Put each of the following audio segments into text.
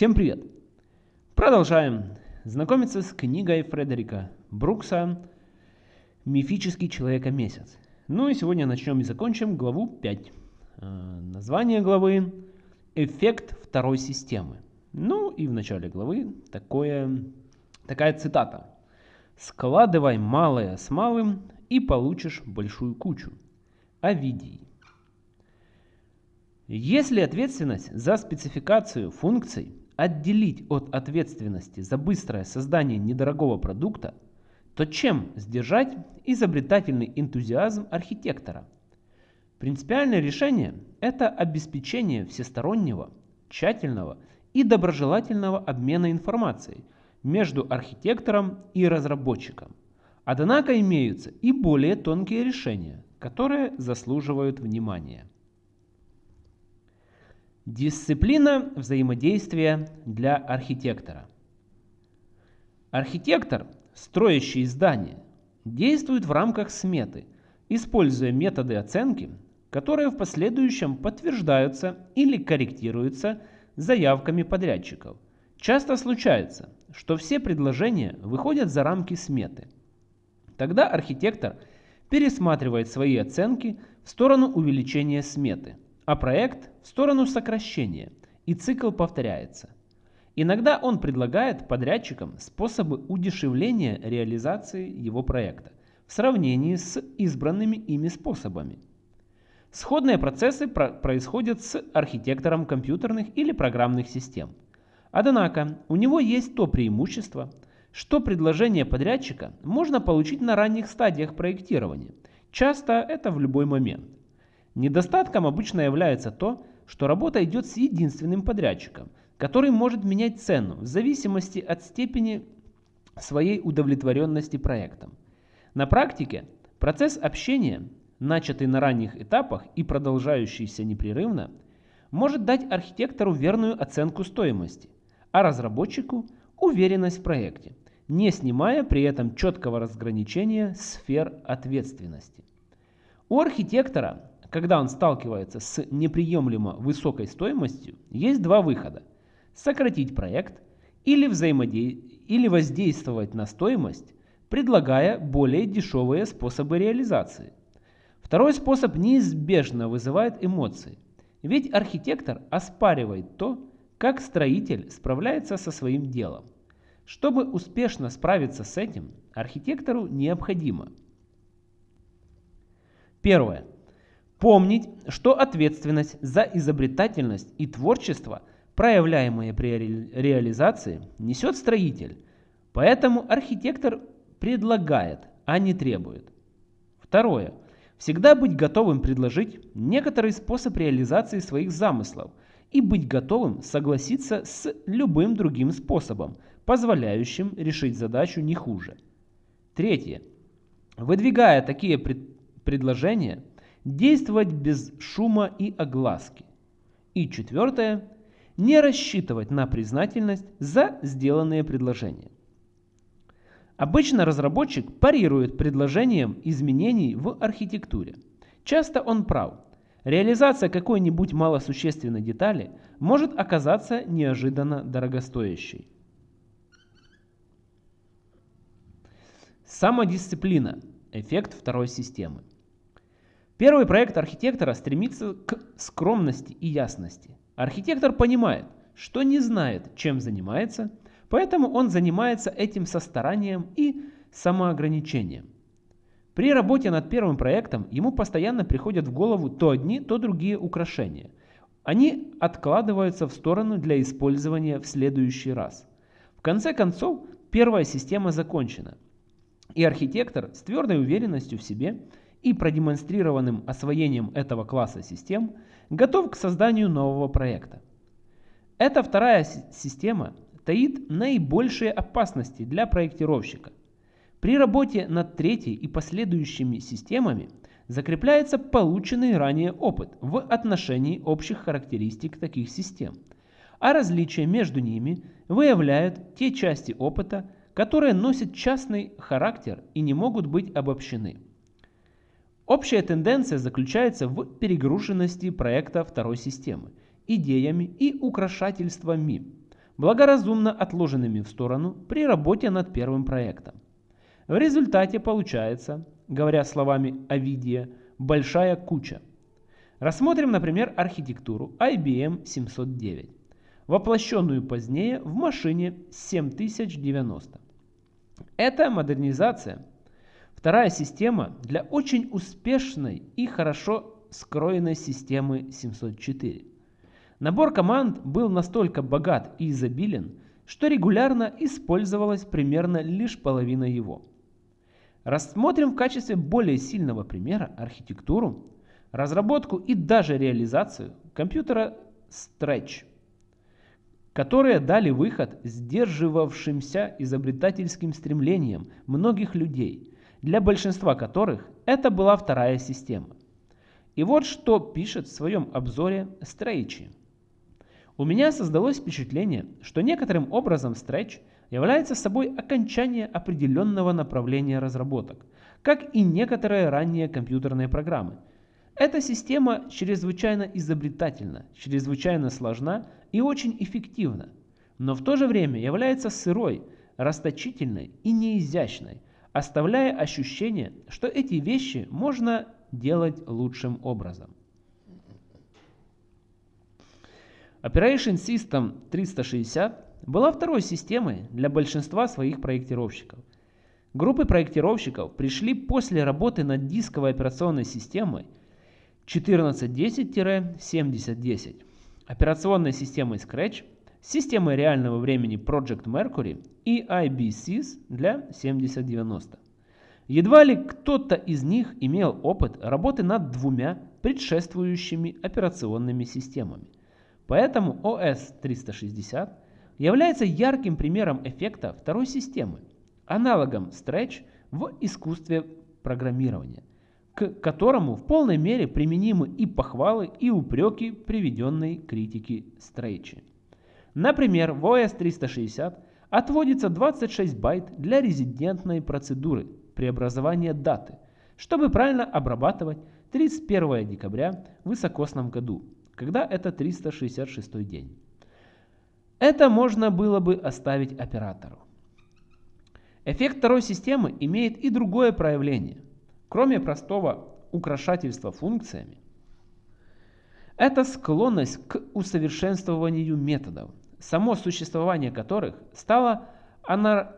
Всем привет! Продолжаем знакомиться с книгой Фредерика Брукса «Мифический человека-месяц». Ну и сегодня начнем и закончим главу 5. Э, название главы «Эффект второй системы». Ну и в начале главы такое, такая цитата. «Складывай малое с малым и получишь большую кучу». Овидий. Если ответственность за спецификацию функций отделить от ответственности за быстрое создание недорогого продукта, то чем сдержать изобретательный энтузиазм архитектора? Принципиальное решение – это обеспечение всестороннего, тщательного и доброжелательного обмена информацией между архитектором и разработчиком. Однако имеются и более тонкие решения, которые заслуживают внимания. Дисциплина взаимодействия для архитектора. Архитектор, строящий здание, действует в рамках сметы, используя методы оценки, которые в последующем подтверждаются или корректируются заявками подрядчиков. Часто случается, что все предложения выходят за рамки сметы. Тогда архитектор пересматривает свои оценки в сторону увеличения сметы – а проект в сторону сокращения, и цикл повторяется. Иногда он предлагает подрядчикам способы удешевления реализации его проекта в сравнении с избранными ими способами. Сходные процессы про происходят с архитектором компьютерных или программных систем. Однако у него есть то преимущество, что предложение подрядчика можно получить на ранних стадиях проектирования. Часто это в любой момент. Недостатком обычно является то, что работа идет с единственным подрядчиком, который может менять цену в зависимости от степени своей удовлетворенности проектом. На практике процесс общения, начатый на ранних этапах и продолжающийся непрерывно, может дать архитектору верную оценку стоимости, а разработчику уверенность в проекте, не снимая при этом четкого разграничения сфер ответственности. У архитектора когда он сталкивается с неприемлемо высокой стоимостью, есть два выхода. Сократить проект или, взаимоде... или воздействовать на стоимость, предлагая более дешевые способы реализации. Второй способ неизбежно вызывает эмоции, ведь архитектор оспаривает то, как строитель справляется со своим делом. Чтобы успешно справиться с этим, архитектору необходимо Первое Помнить, что ответственность за изобретательность и творчество, проявляемые при реализации, несет строитель. Поэтому архитектор предлагает, а не требует. Второе. Всегда быть готовым предложить некоторый способ реализации своих замыслов и быть готовым согласиться с любым другим способом, позволяющим решить задачу не хуже. Третье. Выдвигая такие пред предложения, действовать без шума и огласки. И четвертое, не рассчитывать на признательность за сделанные предложения. Обычно разработчик парирует предложением изменений в архитектуре. Часто он прав. Реализация какой-нибудь малосущественной детали может оказаться неожиданно дорогостоящей. Самодисциплина. Эффект второй системы. Первый проект архитектора стремится к скромности и ясности. Архитектор понимает, что не знает, чем занимается, поэтому он занимается этим со старанием и самоограничением. При работе над первым проектом ему постоянно приходят в голову то одни, то другие украшения. Они откладываются в сторону для использования в следующий раз. В конце концов, первая система закончена. И архитектор с твердой уверенностью в себе – и продемонстрированным освоением этого класса систем готов к созданию нового проекта. Эта вторая система таит наибольшие опасности для проектировщика. При работе над третьей и последующими системами закрепляется полученный ранее опыт в отношении общих характеристик таких систем, а различия между ними выявляют те части опыта, которые носят частный характер и не могут быть обобщены. Общая тенденция заключается в перегруженности проекта второй системы, идеями и украшательствами. благоразумно отложенными в сторону при работе над первым проектом. В результате получается, говоря словами Овидия, большая куча. Рассмотрим, например, архитектуру IBM 709, воплощенную позднее в машине 7090. Эта модернизация – вторая система для очень успешной и хорошо скроенной системы 704. Набор команд был настолько богат и изобилен, что регулярно использовалась примерно лишь половина его. Рассмотрим в качестве более сильного примера архитектуру, разработку и даже реализацию компьютера Stretch, которые дали выход сдерживавшимся изобретательским стремлениям многих людей, для большинства которых это была вторая система. И вот что пишет в своем обзоре Стрейчи. У меня создалось впечатление, что некоторым образом Stretch является собой окончание определенного направления разработок, как и некоторые ранние компьютерные программы. Эта система чрезвычайно изобретательна, чрезвычайно сложна и очень эффективна, но в то же время является сырой, расточительной и неизящной, оставляя ощущение, что эти вещи можно делать лучшим образом. Operation System 360 была второй системой для большинства своих проектировщиков. Группы проектировщиков пришли после работы над дисковой операционной системой 1410-7010, операционной системой Scratch, системой реального времени Project Mercury и IBCs для 7090. Едва ли кто-то из них имел опыт работы над двумя предшествующими операционными системами. Поэтому OS 360 является ярким примером эффекта второй системы, аналогом Stretch в искусстве программирования, к которому в полной мере применимы и похвалы, и упреки приведенной критики Stretch. Например, в OS 360 отводится 26 байт для резидентной процедуры преобразования даты, чтобы правильно обрабатывать 31 декабря в высокосном году, когда это 366 день. Это можно было бы оставить оператору. Эффект второй системы имеет и другое проявление. Кроме простого украшательства функциями, это склонность к усовершенствованию методов, само существование которых стало анар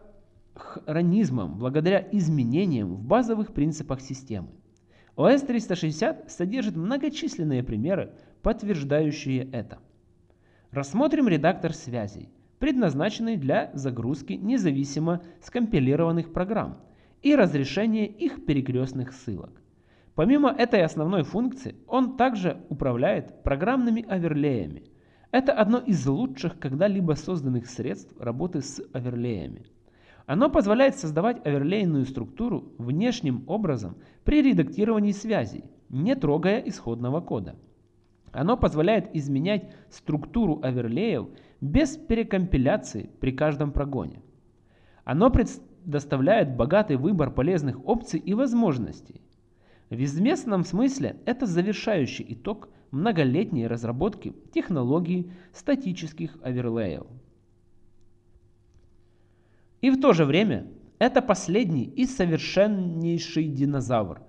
хронизмом благодаря изменениям в базовых принципах системы. OS 360 содержит многочисленные примеры, подтверждающие это. Рассмотрим редактор связей, предназначенный для загрузки независимо скомпилированных программ и разрешения их перекрестных ссылок. Помимо этой основной функции, он также управляет программными оверлеями. Это одно из лучших когда-либо созданных средств работы с оверлеями. Оно позволяет создавать оверлейную структуру внешним образом при редактировании связей, не трогая исходного кода. Оно позволяет изменять структуру оверлеев без перекомпиляции при каждом прогоне. Оно предоставляет богатый выбор полезных опций и возможностей. В известном смысле это завершающий итог многолетней разработки технологии статических оверлеев. И в то же время это последний и совершеннейший динозавр,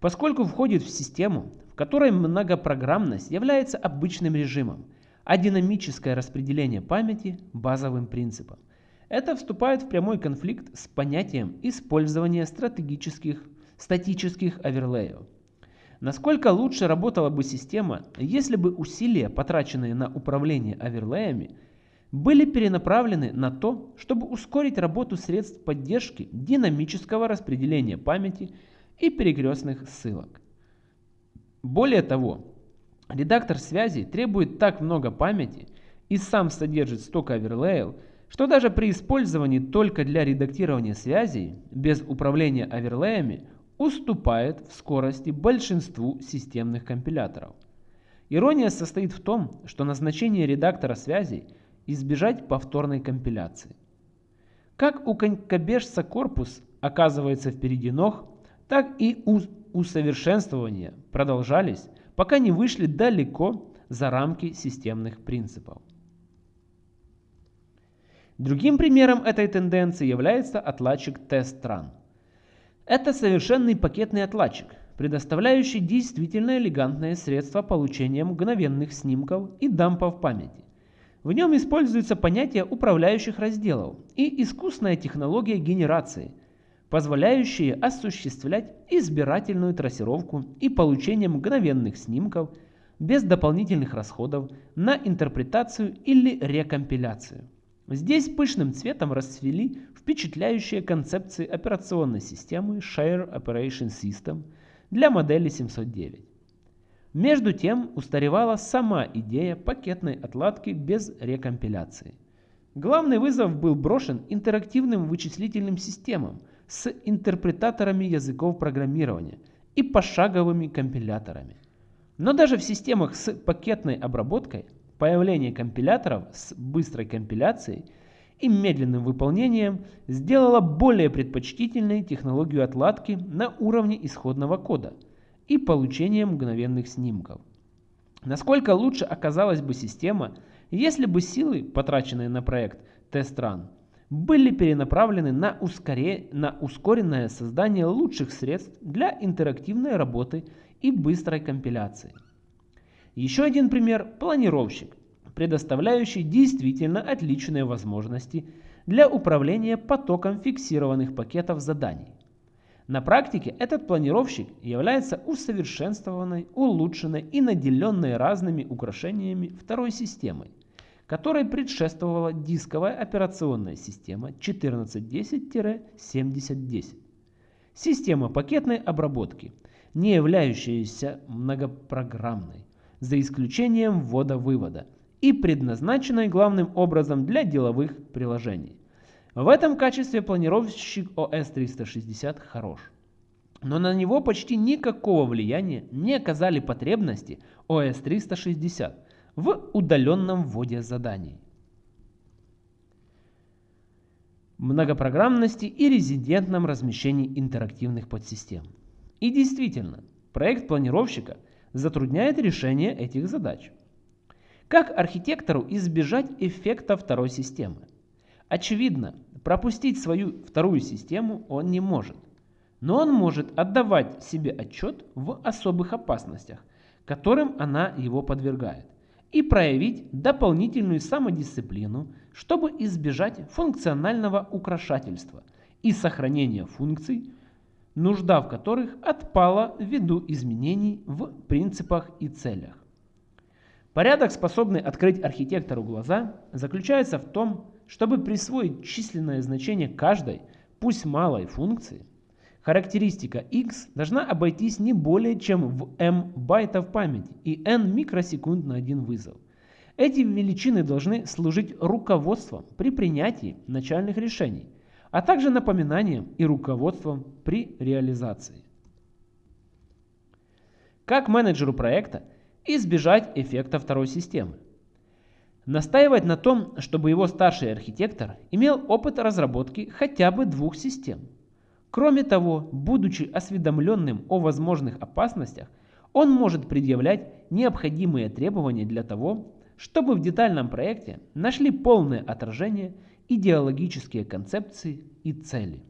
поскольку входит в систему, в которой многопрограммность является обычным режимом, а динамическое распределение памяти – базовым принципом. Это вступает в прямой конфликт с понятием использования стратегических, статических оверлеев. Насколько лучше работала бы система, если бы усилия, потраченные на управление оверлеями, были перенаправлены на то, чтобы ускорить работу средств поддержки динамического распределения памяти и перекрестных ссылок. Более того, редактор связи требует так много памяти и сам содержит столько оверлеев, что даже при использовании только для редактирования связей, без управления оверлеями, уступает в скорости большинству системных компиляторов. Ирония состоит в том, что назначение редактора связей – избежать повторной компиляции. Как у конькобежца корпус оказывается впереди ног, так и усовершенствования продолжались, пока не вышли далеко за рамки системных принципов. Другим примером этой тенденции является отладчик TestRun. Это совершенный пакетный отладчик, предоставляющий действительно элегантное средство получения мгновенных снимков и дампов памяти. В нем используется понятие управляющих разделов и искусная технология генерации, позволяющие осуществлять избирательную трассировку и получение мгновенных снимков без дополнительных расходов на интерпретацию или рекомпиляцию. Здесь пышным цветом расцвели впечатляющие концепции операционной системы Share Operation System для модели 709. Между тем устаревала сама идея пакетной отладки без рекомпиляции. Главный вызов был брошен интерактивным вычислительным системам с интерпретаторами языков программирования и пошаговыми компиляторами. Но даже в системах с пакетной обработкой появление компиляторов с быстрой компиляцией и медленным выполнением сделало более предпочтительной технологию отладки на уровне исходного кода – и получения мгновенных снимков. Насколько лучше оказалась бы система, если бы силы, потраченные на проект TestRun, были перенаправлены на, ускоре... на ускоренное создание лучших средств для интерактивной работы и быстрой компиляции. Еще один пример – планировщик, предоставляющий действительно отличные возможности для управления потоком фиксированных пакетов заданий. На практике этот планировщик является усовершенствованной, улучшенной и наделенной разными украшениями второй системой, которой предшествовала дисковая операционная система 1410-7010. Система пакетной обработки, не являющаяся многопрограммной, за исключением ввода-вывода, и предназначенной главным образом для деловых приложений. В этом качестве планировщик OS 360 хорош. Но на него почти никакого влияния не оказали потребности OS 360 в удаленном вводе заданий. Многопрограммности и резидентном размещении интерактивных подсистем. И действительно, проект планировщика затрудняет решение этих задач. Как архитектору избежать эффекта второй системы? Очевидно, пропустить свою вторую систему он не может. Но он может отдавать себе отчет в особых опасностях, которым она его подвергает, и проявить дополнительную самодисциплину, чтобы избежать функционального украшательства и сохранения функций, нужда в которых отпала ввиду изменений в принципах и целях. Порядок, способный открыть архитектору глаза, заключается в том, чтобы присвоить численное значение каждой, пусть малой функции, характеристика x должна обойтись не более чем в m байтов памяти и n микросекунд на один вызов. Эти величины должны служить руководством при принятии начальных решений, а также напоминанием и руководством при реализации. Как менеджеру проекта избежать эффекта второй системы? настаивать на том, чтобы его старший архитектор имел опыт разработки хотя бы двух систем. Кроме того, будучи осведомленным о возможных опасностях, он может предъявлять необходимые требования для того, чтобы в детальном проекте нашли полное отражение идеологические концепции и цели.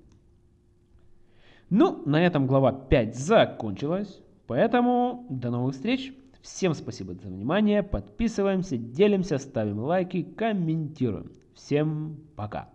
Ну, на этом глава 5 закончилась, поэтому до новых встреч! Всем спасибо за внимание, подписываемся, делимся, ставим лайки, комментируем. Всем пока!